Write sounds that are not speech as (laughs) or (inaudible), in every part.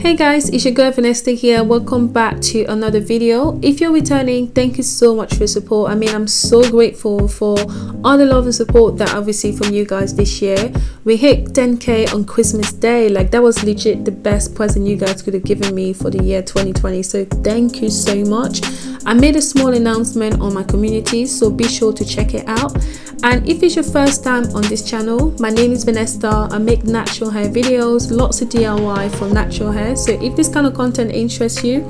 Hey guys, it's your girl Vanessa here. Welcome back to another video. If you're returning, thank you so much for your support. I mean, I'm so grateful for all the love and support that I've received from you guys this year. We hit 10k on Christmas Day. Like that was legit the best present you guys could have given me for the year 2020. So thank you so much. I made a small announcement on my community, so be sure to check it out. And if it's your first time on this channel, my name is Vanessa. I make natural hair videos, lots of DIY for natural hair so if this kind of content interests you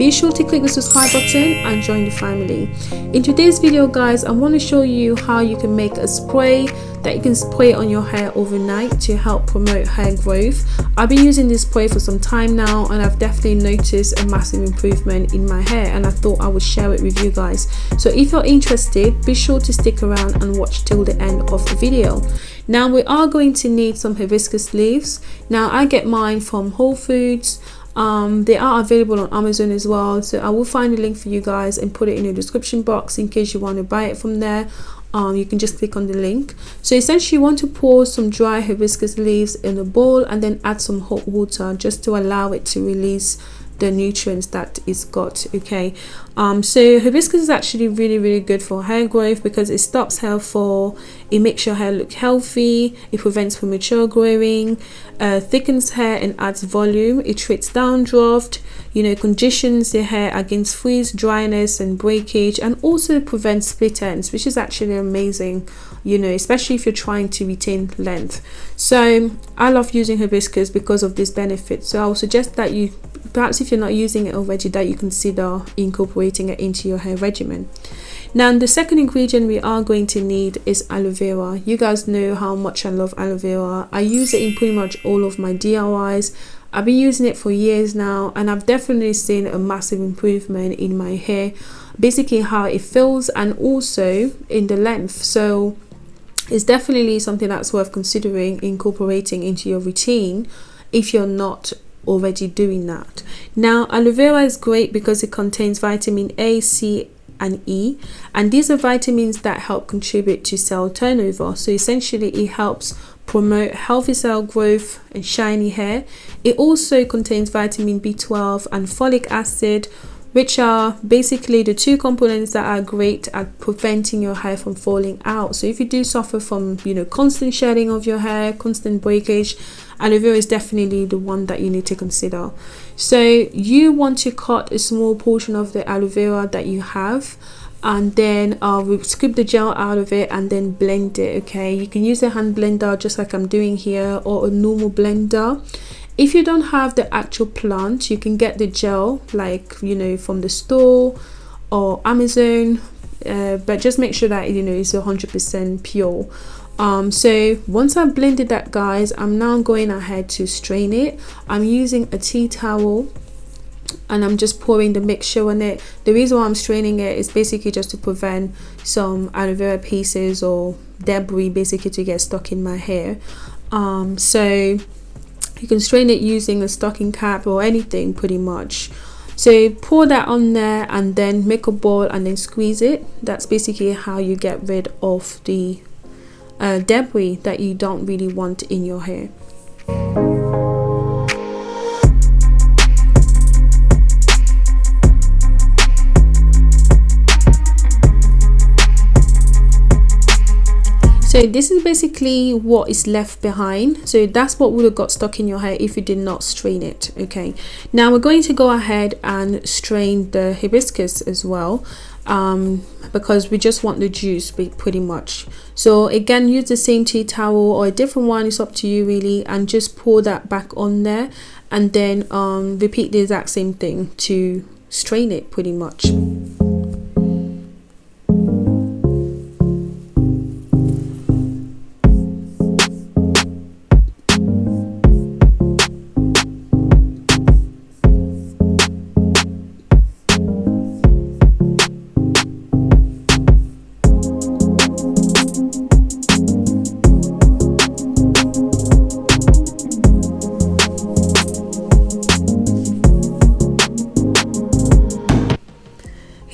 be sure to click the subscribe button and join the family. In today's video guys i want to show you how you can make a spray that you can spray on your hair overnight to help promote hair growth. I've been using this spray for some time now and i've definitely noticed a massive improvement in my hair and i thought i would share it with you guys. So if you're interested be sure to stick around and watch till the end of the video. Now we are going to need some hibiscus leaves. Now i get mine from whole foods um, they are available on amazon as well so i will find a link for you guys and put it in the description box in case you want to buy it from there. Um, you can just click on the link. So essentially you want to pour some dry hibiscus leaves in a bowl and then add some hot water just to allow it to release the nutrients that it's got okay um so hibiscus is actually really really good for hair growth because it stops hair fall it makes your hair look healthy it prevents premature growing uh, thickens hair and adds volume it treats dandruff you know conditions the hair against freeze dryness and breakage and also prevents split ends which is actually amazing you know especially if you're trying to retain length. So i love using hibiscus because of this benefit. So i would suggest that you perhaps if you're not using it already that you consider incorporating it into your hair regimen. Now the second ingredient we are going to need is aloe vera. You guys know how much i love aloe vera. I use it in pretty much all of my diys i've been using it for years now and i've definitely seen a massive improvement in my hair basically how it feels and also in the length. So it's definitely something that's worth considering incorporating into your routine if you're not already doing that. Now aloe vera is great because it contains vitamin a c and e and these are vitamins that help contribute to cell turnover. So essentially it helps promote healthy cell growth and shiny hair. It also contains vitamin b12 and folic acid which are basically the two components that are great at preventing your hair from falling out. So if you do suffer from you know constant shedding of your hair constant breakage aloe vera is definitely the one that you need to consider. So you want to cut a small portion of the aloe vera that you have and then uh, we scoop the gel out of it and then blend it okay? You can use a hand blender just like I'm doing here or a normal blender. If you don't have the actual plant you can get the gel like you know from the store or Amazon uh, but just make sure that you know it's 100% pure um, so once I've blended that guys I'm now going ahead to strain it. I'm using a tea towel and I'm just pouring the mixture on it. The reason why I'm straining it is basically just to prevent some aloe vera pieces or debris basically to get stuck in my hair. Um, so you can strain it using a stocking cap or anything pretty much. So pour that on there and then make a ball and then squeeze it. That's basically how you get rid of the uh, debris that you don't really want in your hair. So this is basically what is left behind. So that's what would have got stuck in your hair if you did not strain it okay? Now we're going to go ahead and strain the hibiscus as well um, because we just want the juice pretty much. So again use the same tea towel or a different one it's up to you really and just pour that back on there and then um, repeat the exact same thing to strain it pretty much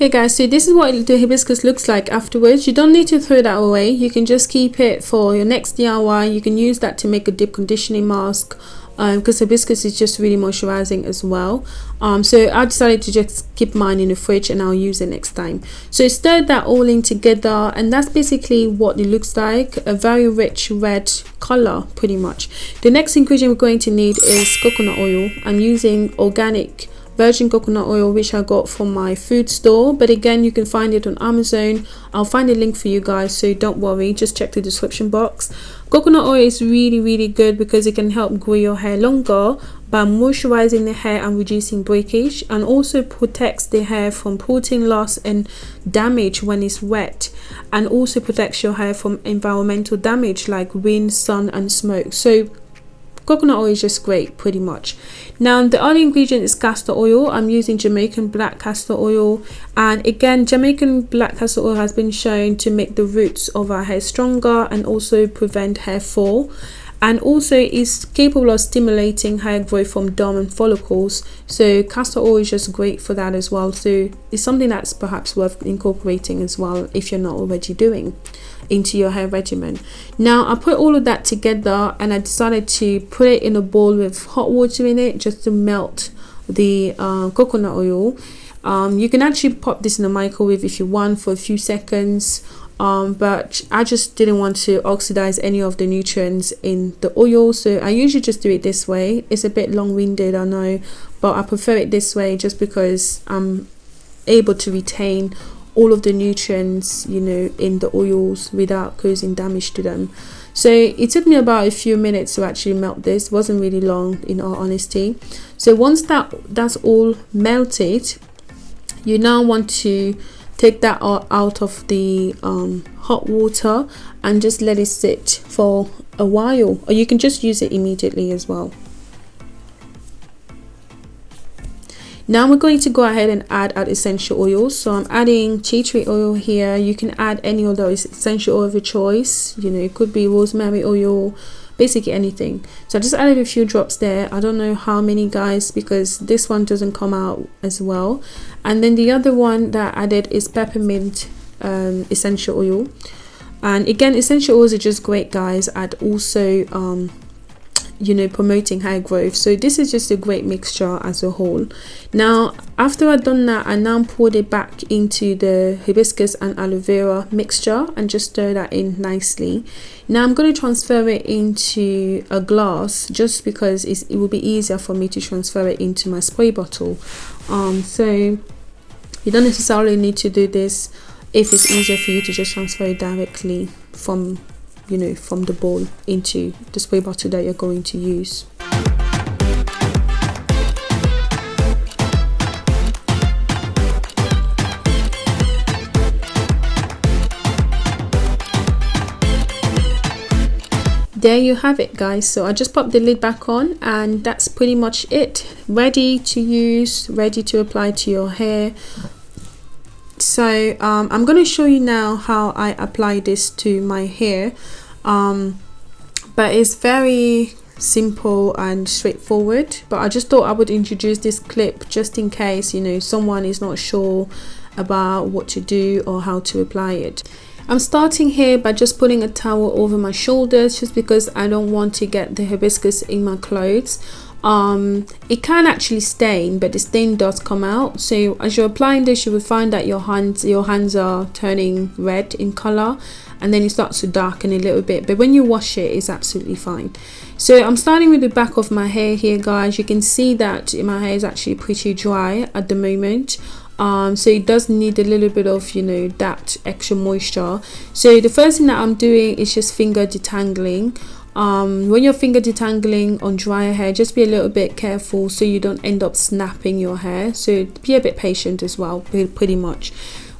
okay guys so this is what the hibiscus looks like afterwards. You don't need to throw that away. You can just keep it for your next DIY you can use that to make a deep conditioning mask because um, hibiscus is just really moisturizing as well. Um, so I decided to just keep mine in the fridge and I'll use it next time. So stirred that all in together and that's basically what it looks like. A very rich red color pretty much. The next ingredient we're going to need is coconut oil. I'm using organic virgin coconut oil which I got from my food store. But again you can find it on Amazon. I'll find a link for you guys so don't worry. Just check the description box. Coconut oil is really really good because it can help grow your hair longer by moisturizing the hair and reducing breakage and also protects the hair from protein loss and damage when it's wet and also protects your hair from environmental damage like wind sun and smoke. So coconut oil is just great pretty much. Now the other ingredient is castor oil. I'm using jamaican black castor oil. And again jamaican black castor oil has been shown to make the roots of our hair stronger and also prevent hair fall. And also is capable of stimulating hair growth from dormant follicles. So castor oil is just great for that as well. So it's something that's perhaps worth incorporating as well if you're not already doing into your hair regimen. Now i put all of that together and i decided to put it in a bowl with hot water in it just to melt the uh, coconut oil. Um, you can actually pop this in the microwave if you want for a few seconds um, but I just didn't want to oxidize any of the nutrients in the oil so I usually just do it this way. It's a bit long-winded I know but I prefer it this way just because I'm able to retain all of the nutrients you know in the oils without causing damage to them. So it took me about a few minutes to actually melt this. It wasn't really long in all honesty. So once that that's all melted you now want to take that out of the um, hot water and just let it sit for a while. Or you can just use it immediately as well now we're going to go ahead and add our essential oils. So i'm adding tea tree oil here. You can add any those essential oil of your choice. You know it could be rosemary oil basically anything. So i just added a few drops there. I don't know how many guys because this one doesn't come out as well. And then the other one that i added is peppermint um, essential oil. And again essential oils are just great guys i'd also um, you know promoting high growth. So this is just a great mixture as a whole. Now after I've done that I now poured it back into the hibiscus and aloe vera mixture and just stir that in nicely. Now I'm going to transfer it into a glass just because it will be easier for me to transfer it into my spray bottle. Um so you don't necessarily need to do this if it's easier for you to just transfer it directly from you know from the bowl into the spray bottle that you're going to use. There you have it guys. So i just popped the lid back on and that's pretty much it. Ready to use ready to apply to your hair so um, I'm going to show you now how I apply this to my hair. Um, but it's very simple and straightforward. But I just thought I would introduce this clip just in case you know someone is not sure about what to do or how to apply it. I'm starting here by just putting a towel over my shoulders just because I don't want to get the hibiscus in my clothes um, it can actually stain but the stain does come out. So as you're applying this you will find that your hands your hands are turning red in color and then it starts to darken a little bit. But when you wash it it's absolutely fine. So I'm starting with the back of my hair here guys. You can see that my hair is actually pretty dry at the moment. Um, so it does need a little bit of you know that extra moisture. So the first thing that I'm doing is just finger detangling um, when you're finger detangling on dry hair just be a little bit careful so you don't end up snapping your hair. So be a bit patient as well pretty much.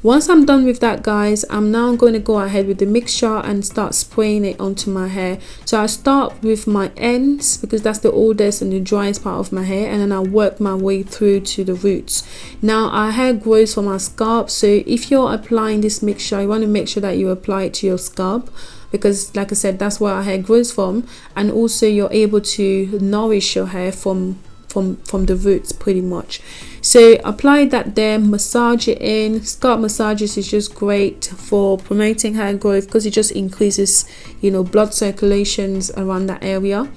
Once I'm done with that guys I'm now going to go ahead with the mixture and start spraying it onto my hair. So I start with my ends because that's the oldest and the driest part of my hair and then I work my way through to the roots. Now our hair grows from our scalp so if you're applying this mixture you want to make sure that you apply it to your scalp because like I said that's where our hair grows from. And also you're able to nourish your hair from from from the roots pretty much. So apply that there massage it in. Scalp massages is just great for promoting hair growth because it just increases you know blood circulations around that area.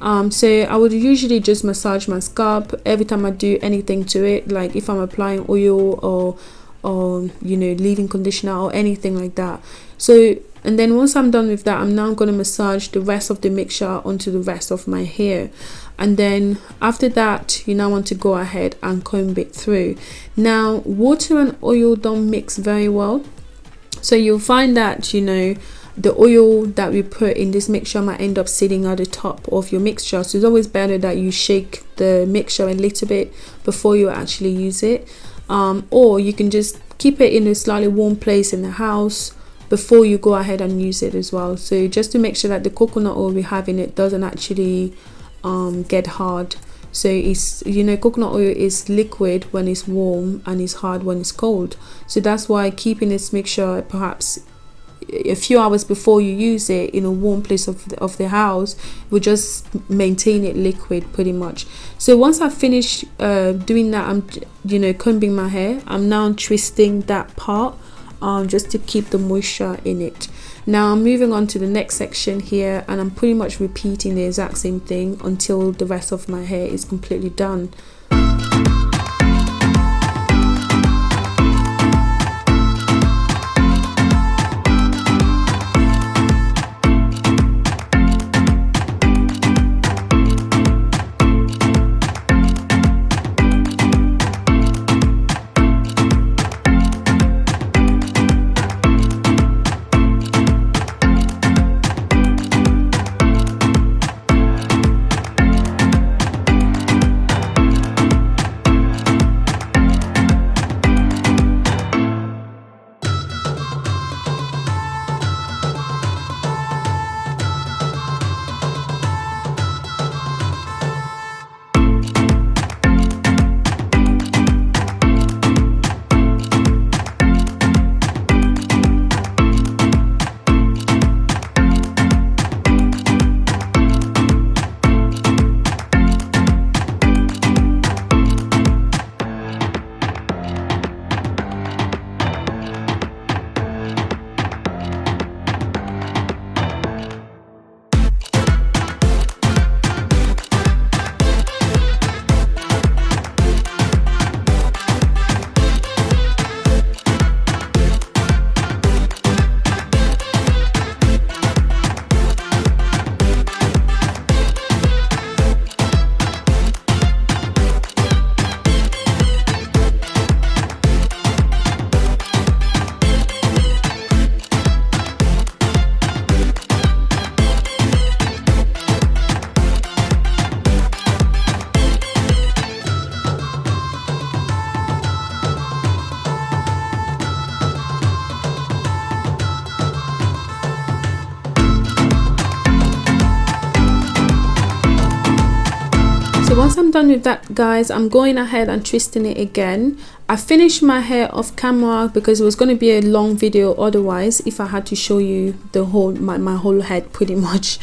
Um, so I would usually just massage my scalp every time I do anything to it like if I'm applying oil or or you know leave-in conditioner or anything like that. So and then once I'm done with that I'm now going to massage the rest of the mixture onto the rest of my hair. And then after that you now want to go ahead and comb it through. Now water and oil don't mix very well. So you'll find that you know the oil that we put in this mixture might end up sitting at the top of your mixture. So it's always better that you shake the mixture a little bit before you actually use it. Um, or you can just keep it in a slightly warm place in the house before you go ahead and use it as well. So just to make sure that the coconut oil we have in it doesn't actually um, get hard. So it's you know coconut oil is liquid when it's warm and it's hard when it's cold. So that's why keeping this mixture perhaps a few hours before you use it in a warm place of the, of the house will just maintain it liquid pretty much. So once i finish uh, doing that i'm you know combing my hair i'm now twisting that part um, just to keep the moisture in it. Now i'm moving on to the next section here and i'm pretty much repeating the exact same thing until the rest of my hair is completely done done with that guys i'm going ahead and twisting it again. I finished my hair off camera because it was going to be a long video otherwise if i had to show you the whole my, my whole head (laughs) pretty much.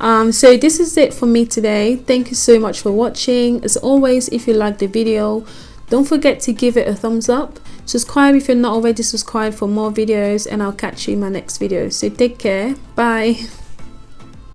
Um, so this is it for me today. Thank you so much for watching. As always if you like the video don't forget to give it a thumbs up. Subscribe if you're not already subscribed for more videos and i'll catch you in my next video. So take care. Bye